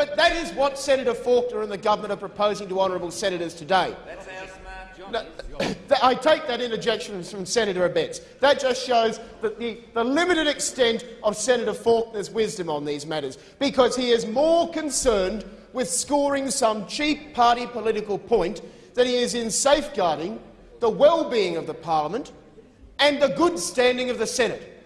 But that is what Senator Faulkner and the government are proposing to honourable senators today. No, I take that interjection from Senator Abetz. That just shows that the, the limited extent of Senator Faulkner's wisdom on these matters, because he is more concerned with scoring some cheap party political point than he is in safeguarding the well-being of the parliament and the good standing of the Senate.